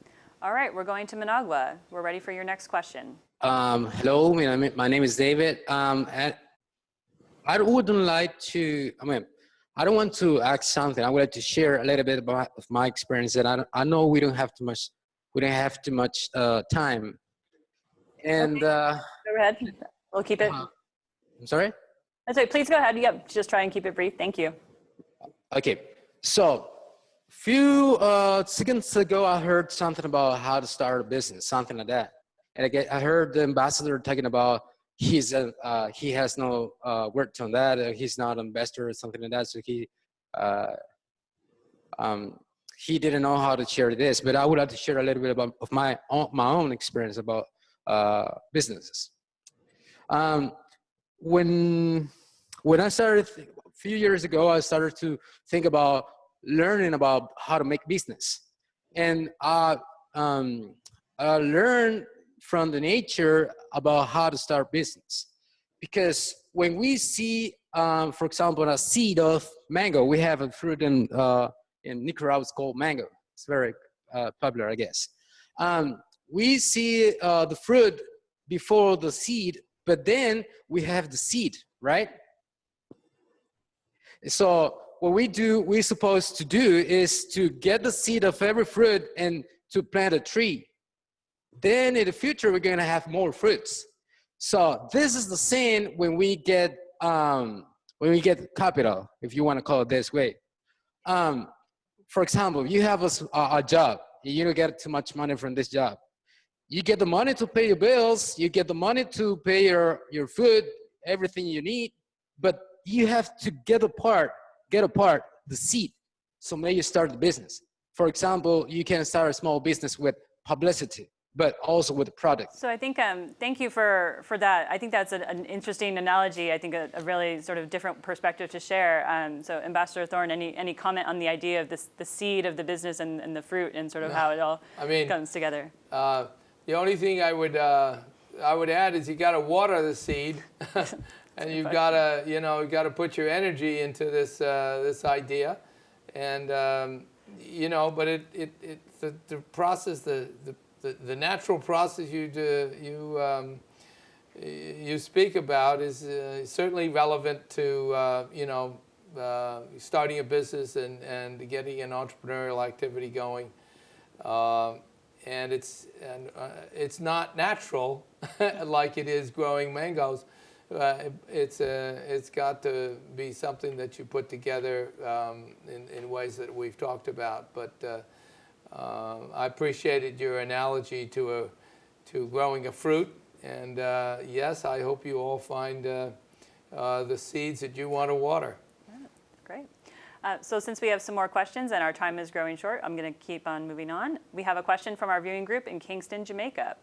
All right, we're going to Managua. We're ready for your next question. Um, hello, my name, is David. Um, I wouldn't like to, I mean, I don't want to ask something. I would like to share a little bit about of my experience that I, I know we don't have too much, we don't have too much uh, time. And, Okay. uh, Go ahead. We'll keep it. Uh, I'm sorry? That's right. Please go ahead. Yep. Just try and keep it brief. Thank you. Okay, so few uh, seconds ago, I heard something about how to start a business, something like that. And I, get, I heard the ambassador talking about he's a, uh, he has no uh, words on that. Uh, he's not an investor or something like that. So he uh, um, he didn't know how to share this. But I would like to share a little bit about of my own, my own experience about uh, businesses. Um, when when I started a few years ago, I started to think about learning about how to make business. And I, um, I learned from the nature about how to start business. Because when we see, um, for example, a seed of mango, we have a fruit in, uh, in Nicaragua, called mango. It's very uh, popular, I guess. Um, we see uh, the fruit before the seed, but then we have the seed, right? So what we do, we're supposed to do is to get the seed of every fruit and to plant a tree. Then in the future, we're gonna have more fruits. So this is the same when we get, um, when we get capital, if you wanna call it this way. Um, for example, you have a job, you don't get too much money from this job. You get the money to pay your bills, you get the money to pay your, your food, everything you need, but you have to get apart, get apart the seed. So may you start the business. For example, you can start a small business with publicity, but also with product. So I think, um, thank you for, for that. I think that's a, an interesting analogy. I think a, a really sort of different perspective to share. Um, so Ambassador Thorne, any, any comment on the idea of this, the seed of the business and, and the fruit and sort of how it all I mean, comes together? Uh, The only thing I would, uh, I would add is you got to water the seed, and you've got to, you know, you've got to put your energy into this uh, this idea, and um, you know, but it it, it the, the process, the, the the natural process you do, you um, you speak about is uh, certainly relevant to uh, you know uh, starting a business and and getting an entrepreneurial activity going. Um, and it's and uh, it's not natural like it is growing mangoes. Uh, it- it's uh, it's got to be something that you put together um, in, in ways that we've talked about. But uh, uh, I appreciated your analogy to a to growing a fruit. And uh, yes, I hope you all find uh, uh, the seeds that you want to water. Great. Uh, so since we have some more questions and our time is growing short, I'm going to keep on moving on. We have a question from our viewing group in Kingston, Jamaica.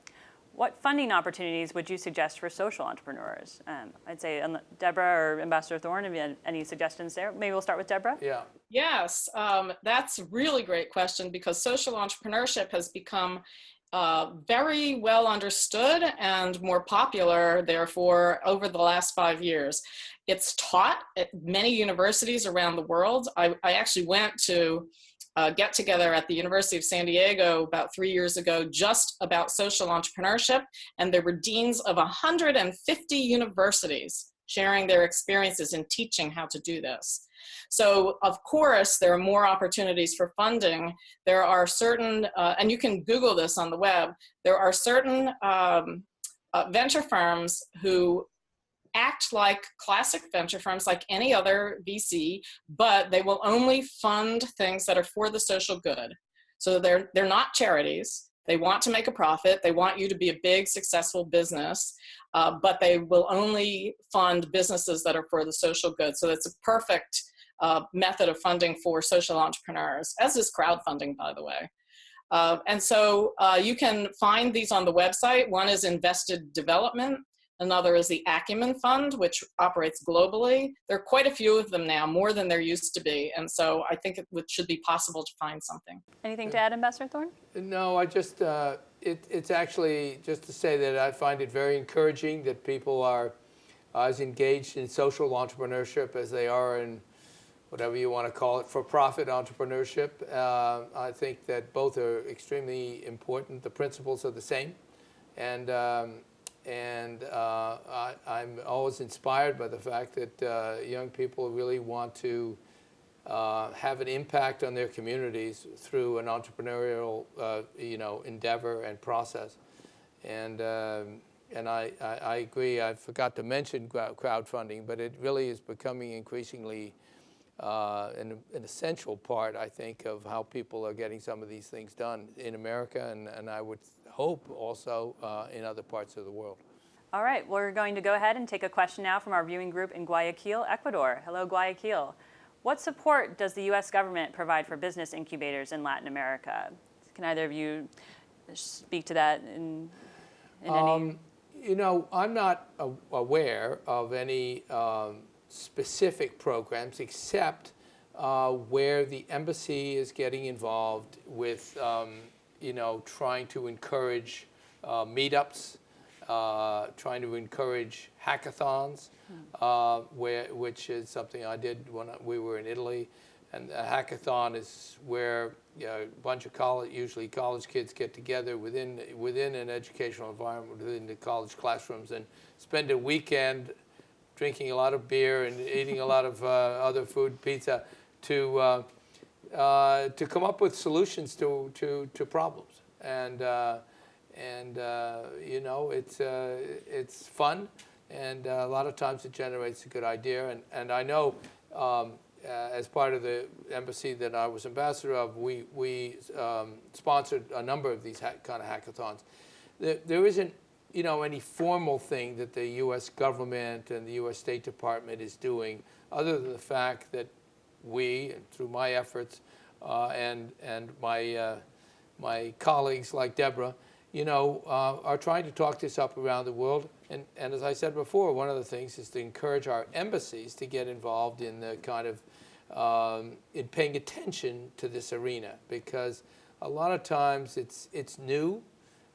What funding opportunities would you suggest for social entrepreneurs? Um, I'd say um, Deborah or Ambassador Thorne, have you had any suggestions there? Maybe we'll start with Deborah. Yeah. Yes, um, that's a really great question because social entrepreneurship has become uh, very well understood and more popular, therefore, over the last five years. It's taught at many universities around the world. I, I actually went to uh, get together at the University of San Diego about three years ago just about social entrepreneurship, and there were deans of 150 universities sharing their experiences in teaching how to do this. So of course, there are more opportunities for funding. There are certain, uh, and you can Google this on the web, there are certain um, uh, venture firms who act like classic venture firms like any other VC, but they will only fund things that are for the social good. So they're, they're not charities. They want to make a profit. They want you to be a big, successful business, uh, but they will only fund businesses that are for the social good. So it's a perfect uh, method of funding for social entrepreneurs, as is crowdfunding, by the way. Uh, and so uh, you can find these on the website. One is Invested Development. Another is the Acumen Fund, which operates globally. There are quite a few of them now, more than there used to be. And so I think it should be possible to find something. Anything to add, Ambassador Thorne? No, I just, uh, it, it's actually just to say that I find it very encouraging that people are as engaged in social entrepreneurship as they are in whatever you want to call it, for-profit entrepreneurship. Uh, I think that both are extremely important. The principles are the same. And um, and uh, I, am always inspired by the fact that uh, young people really want to uh, have an impact on their communities through an entrepreneurial, uh, you know, endeavor and process. And um, and I, I, I, agree. I forgot to mention crowdfunding, but it really is becoming increasingly uh, an, an, essential part, I think, of how people are getting some of these things done in America, and, and I would hope also uh, in other parts of the world. All right, we're going to go ahead and take a question now from our viewing group in Guayaquil, Ecuador. Hello, Guayaquil. What support does the U.S. government provide for business incubators in Latin America? Can either of you speak to that in, in um, any? You know, I'm not aware of any um, specific programs except uh, where the embassy is getting involved with um, you know, trying to encourage uh, meetups, uh, trying to encourage hackathons, uh, where, which is something I did when we were in Italy. And a hackathon is where you know, a bunch of college, usually college kids get together within, within an educational environment, within the college classrooms, and spend a weekend drinking a lot of beer and eating a lot of uh, other food, pizza, to uh, uh, to come up with solutions to, to, to problems. And, uh, and uh, you know, it's, uh, it's fun, and uh, a lot of times it generates a good idea. And, and I know um, as part of the embassy that I was ambassador of, we, we um, sponsored a number of these kind of hackathons. There, there isn't you know, any formal thing that the U.S. government and the U.S. State Department is doing, other than the fact that we, through my efforts uh, and, and my, uh, my colleagues like Deborah, you know, uh, are trying to talk this up around the world. And, and as I said before, one of the things is to encourage our embassies to get involved in the kind of, um, in paying attention to this arena because a lot of times it's, it's new.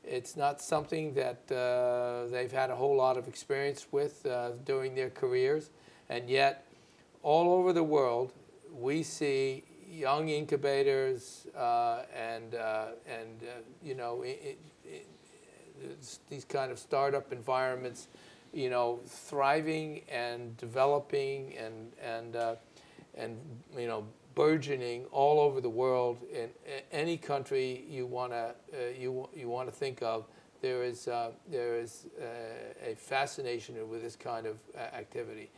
It's not something that uh, they've had a whole lot of experience with uh, during their careers. And yet, all over the world, we see young incubators uh, and, uh, and uh, you know, it, it, these kind of startup environments, you know, thriving and developing and, and, uh, and you know, burgeoning all over the world. In any country you want to uh, you, you want to think of, there is, uh, there is a fascination with this kind of activity.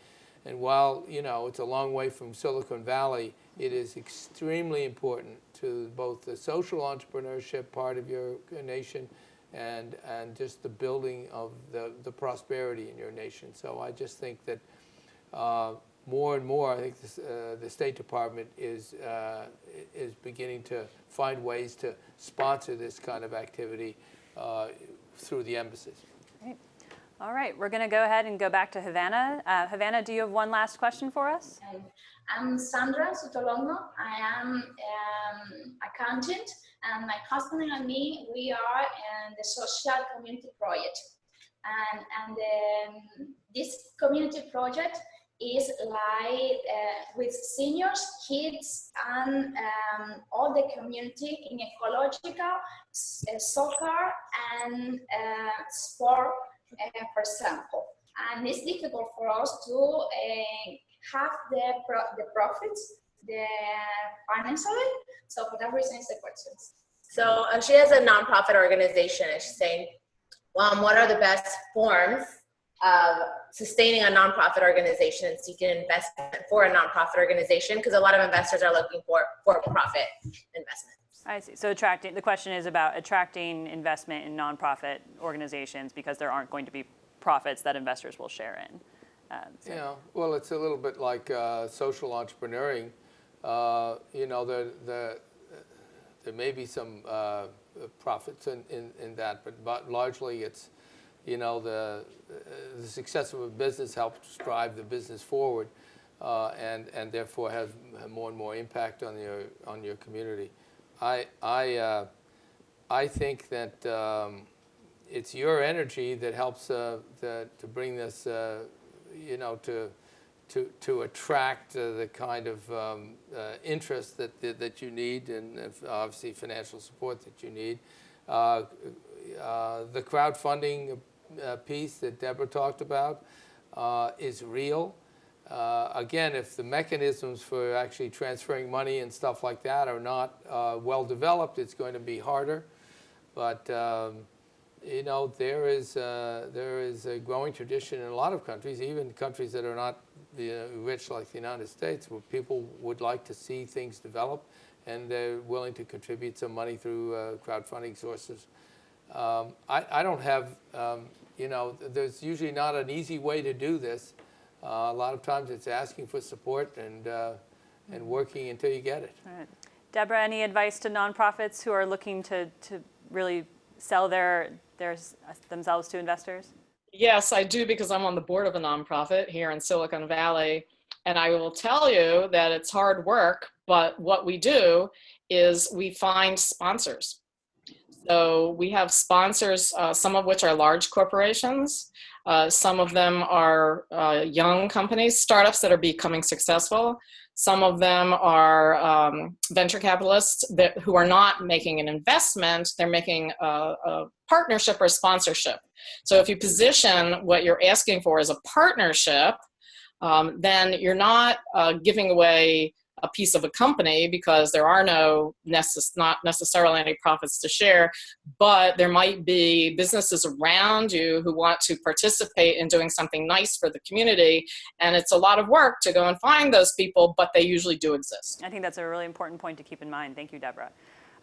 And while, you know, it's a long way from Silicon Valley, it is extremely important to both the social entrepreneurship part of your nation and, and just the building of the, the prosperity in your nation. So I just think that uh, more and more, I think this, uh, the State Department is, uh, is beginning to find ways to sponsor this kind of activity uh, through the embassies. All right, we're going to go ahead and go back to Havana. Uh, Havana, do you have one last question for us? I'm Sandra Sotolongo. I am um, accountant, and my husband and me, we are in the social community project. And, and um, this community project is like uh, with seniors, kids, and um, all the community in ecological, uh, soccer, and uh, sport, uh, for example. And it's difficult for us to uh, have the pro the profits, the financially. So for that reason, it's the questions. So uh, she has a nonprofit organization, and she's saying, um, what are the best forms of sustaining a nonprofit organization and seeking investment for a nonprofit organization? Because a lot of investors are looking for for-profit investment. I see. So attracting, the question is about attracting investment in nonprofit organizations because there aren't going to be profits that investors will share in. Um, so- Yeah, well, it's a little bit like uh, social entrepreneuring. Uh, You know, the, the, there may be some uh, profits in, in, in that, but, but largely it's, you know, the, the success of a business helps drive the business forward uh, and, and therefore has more and more impact on your, on your community. I, I, uh, I think that um, it's your energy that helps uh, the, to bring this, uh, you know, to, to, to attract uh, the kind of um, uh, interest that, that, that you need and obviously financial support that you need. Uh, uh, the crowdfunding uh, piece that Deborah talked about uh, is real. Uh, Again, if the mechanisms for actually transferring money and stuff like that are not uh, well developed, it's going to be harder. But um, you know, there is uh, there is a growing tradition in a lot of countries, even countries that are not the, uh, rich like the United States, where people would like to see things develop, and they're willing to contribute some money through crowdfunding sources. Um, I, I don't have, um, you know, there's usually not an easy way to do this. Uh, a lot of times it's asking for support and uh, and working until you get it. All right. Deborah, any advice to nonprofits who are looking to, to really sell their, their, themselves to investors? Yes, I do because I'm on the board of a nonprofit here in Silicon Valley. And I will tell you that it's hard work, but what we do is we find sponsors. So we have sponsors, uh, some of which are large corporations. Uh, some of them are uh, young companies, startups that are becoming successful. Some of them are um, venture capitalists that, who are not making an investment, they're making a, a partnership or sponsorship. So if you position what you're asking for as a partnership, um, then you're not uh, giving away a piece of a company because there are no necess- not necessarily any profits to share, but there might be businesses around you who want to participate in doing something nice for the community. And it's a lot of work to go and find those people, but they usually do exist. I think that's a really important point to keep in mind. Thank you, Deborah.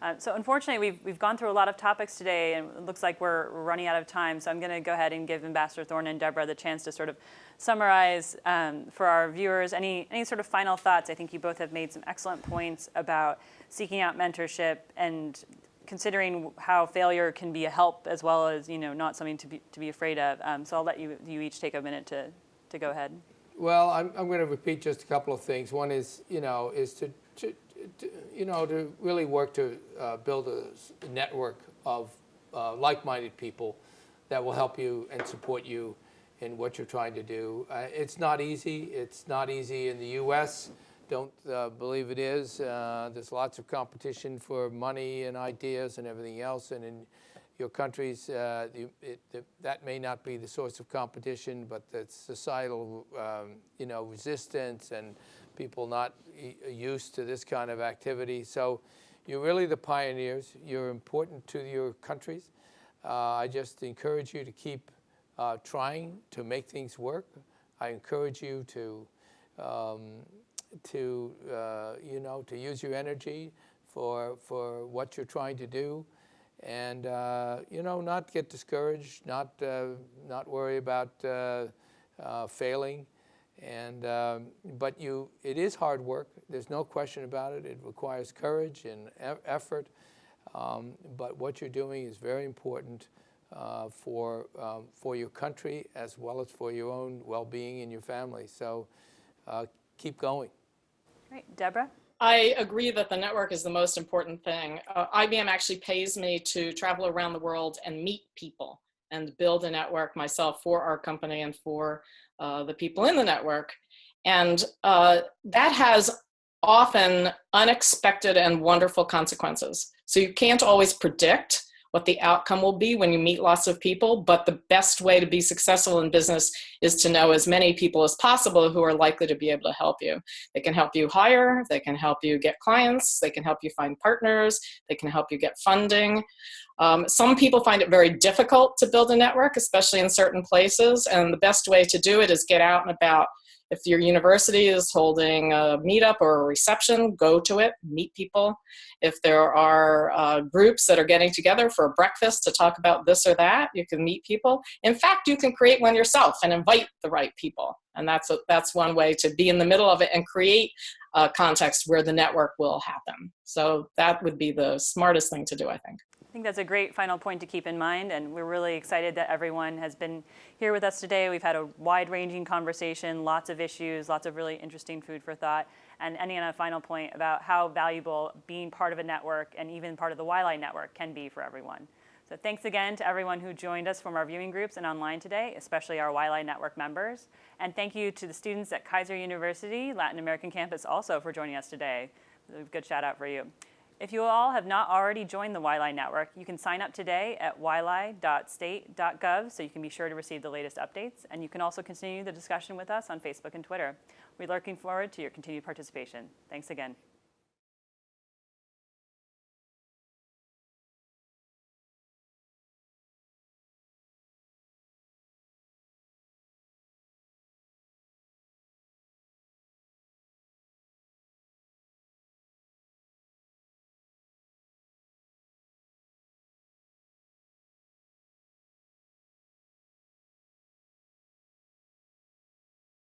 Uh, so unfortunately, we've, we've gone through a lot of topics today, and it looks like we're running out of time. So I'm going to go ahead and give Ambassador Thorne and Deborah the chance to sort of summarize um, for our viewers any, any sort of final thoughts. I think you both have made some excellent points about seeking out mentorship and considering how failure can be a help as well as you know not something to be, to be afraid of. Um, so I'll let you, you each take a minute to, to go ahead. Well, I'm, I'm going to repeat just a couple of things. One is, you know, is to, to, to you know, to really work to uh, build a network of uh, like-minded people that will help you and support you in what you're trying to do. Uh, it's not easy. It's not easy in the U.S. Don't uh, believe it is. Uh, there's lots of competition for money and ideas and everything else, and in your countries, uh, it, that may not be the source of competition, but the societal, um, you know, resistance and people not used to this kind of activity. So you're really the pioneers. You're important to your countries. Uh, I just encourage you to keep uh, trying to make things work. I encourage you to, um, to uh, you know, to use your energy for, for what you're trying to do and uh, you know not get discouraged not uh, not worry about uh, failing and um, but you it is hard work there's no question about it it requires courage and e- effort um, but what you're doing is very important uh, for, um, for your country as well as for your own well-being and your family. So uh, keep going. Great. Deborah? I agree that the network is the most important thing. Uh, IBM actually pays me to travel around the world and meet people and build a network myself for our company and for uh, the people in the network. And uh, that has often unexpected and wonderful consequences. So you can't always predict what the outcome will be when you meet lots of people, but the best way to be successful in business is to know as many people as possible who are likely to be able to help you. They can help you hire, they can help you get clients, they can help you find partners, they can help you get funding. Um, some people find it very difficult to build a network, especially in certain places, and the best way to do it is get out and about if your university is holding a meetup or a reception, go to it, meet people. If there are uh, groups that are getting together for a breakfast to talk about this or that, you can meet people. In fact, you can create one yourself and invite the right people. And that's, a, that's one way to be in the middle of it and create a context where the network will happen. So that would be the smartest thing to do, I think. I think that's a great final point to keep in mind, and we're really excited that everyone has been here with us today. We've had a wide-ranging conversation, lots of issues, lots of really interesting food for thought, and ending on a final point about how valuable being part of a network and even part of the YLAI network can be for everyone. So thanks again to everyone who joined us from our viewing groups and online today, especially our YLAI network members. And thank you to the students at Keiser University Latin American campus also for joining us today. A good shout out for you. If you all have not already joined the YLAI network, you can sign up today at ylai.state.gov so you can be sure to receive the latest updates. And you can also continue the discussion with us on Facebook and Twitter. We're looking forward to your continued participation. Thanks again.